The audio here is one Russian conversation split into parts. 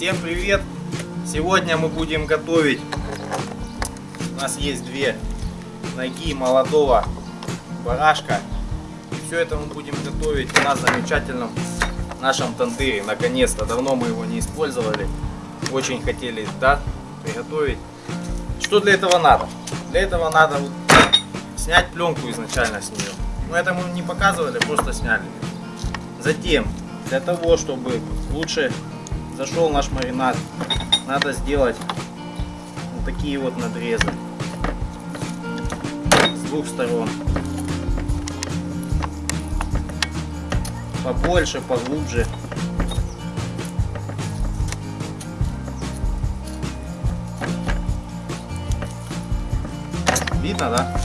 Всем привет! Сегодня мы будем готовить. У нас есть две ноги молодого барашка. Все это мы будем готовить в замечательном нашем тандыре. Наконец-то, давно мы его не использовали. Очень хотели, да, приготовить. Что для этого надо? Для этого надо вот снять пленку изначально с нее. Но это мы не показывали, просто сняли. Затем, для того, чтобы лучше зашел наш маринад, надо сделать вот такие вот надрезы с двух сторон. Побольше, поглубже. Видно, да?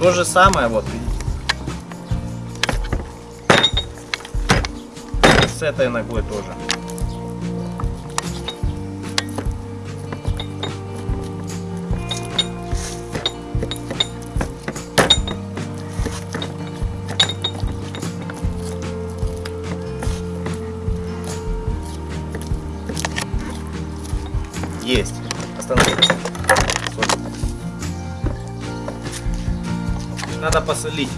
То же самое, вот видите. С этой ногой тоже. Есть. Остановись. Надо посолить.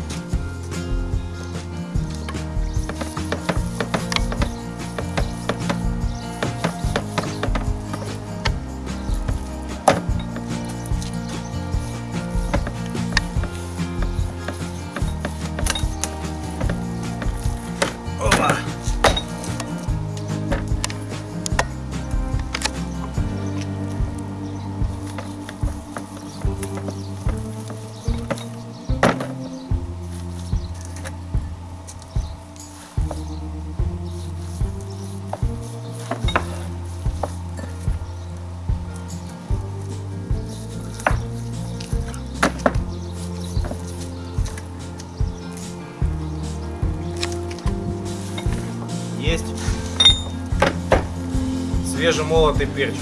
Свежемолотый перчик.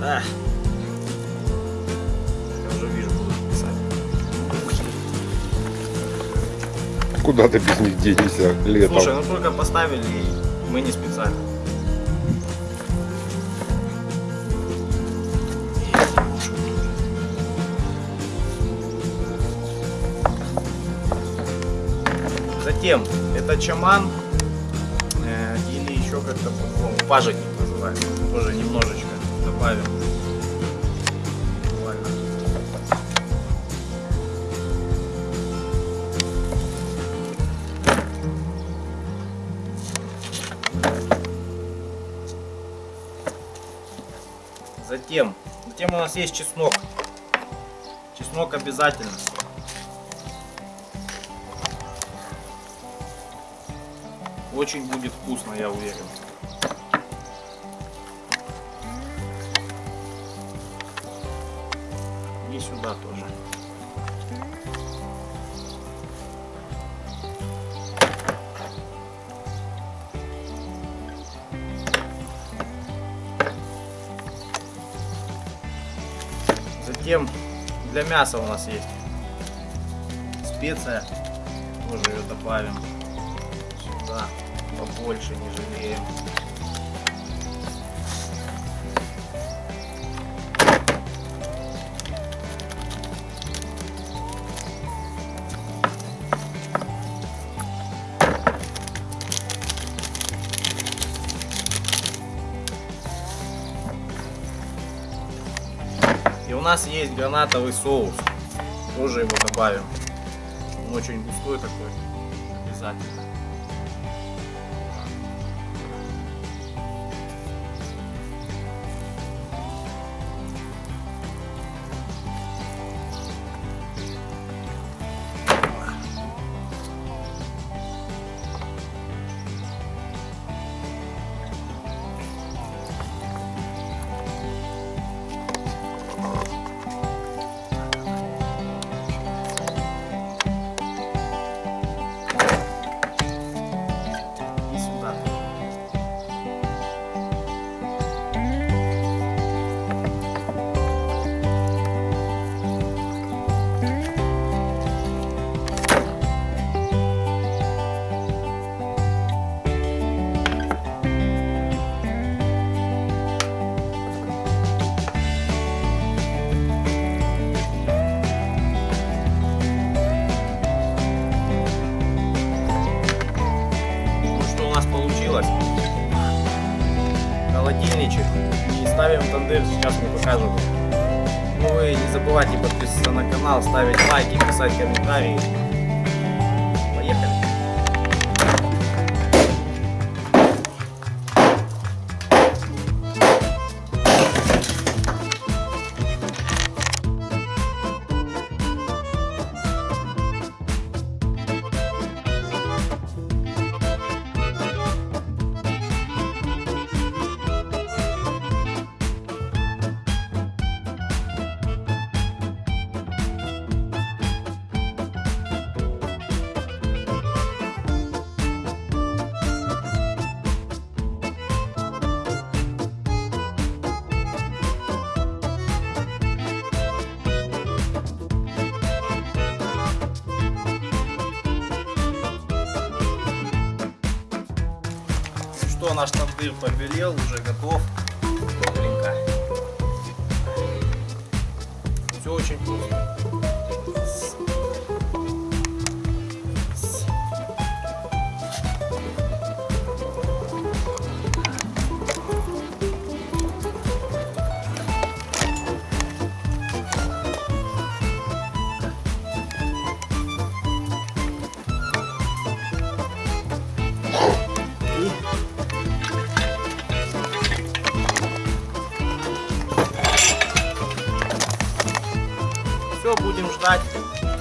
А. Я уже вижу, буду писать. Куда ты без них денешься летом? Слушай, ну только поставили, и мы не специально. Затем это чаман э, или еще как-то по-другому пажитник называется. Тоже немножечко добавим. Затем, затем у нас есть чеснок. Чеснок обязательно. Очень будет вкусно, я уверен. И сюда тоже. Затем для мяса у нас есть специя. Тоже ее добавим сюда. Побольше не жалеем. И у нас есть гранатовый соус. Тоже его добавим. Он очень густой такой. Обязательно. нас получилось. Холодильничек. И ставим тандыр, сейчас мы покажем. Ну и не забывайте подписываться на канал, ставить лайки, писать комментарии. Что, наш тандыр побелел, уже готов. Добренько. Все очень вкусно. Все, будем ждать.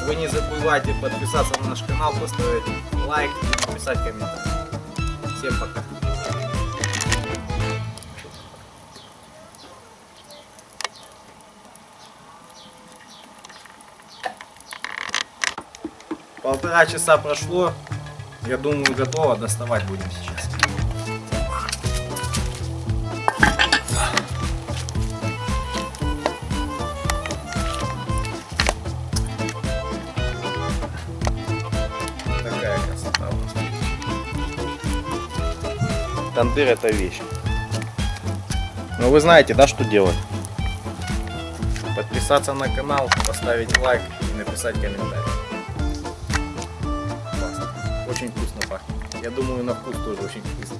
Вы не забывайте подписаться на наш канал, поставить лайк и написать комментарий. Всем пока. Полтора часа прошло. Я думаю, готово. Доставать будем сейчас. Тандыр это вещь. Но вы знаете, да, что делать? Подписаться на канал, поставить лайк и написать комментарий. Классно. Очень вкусно пахнет. Я думаю, на вкус тоже очень вкусно.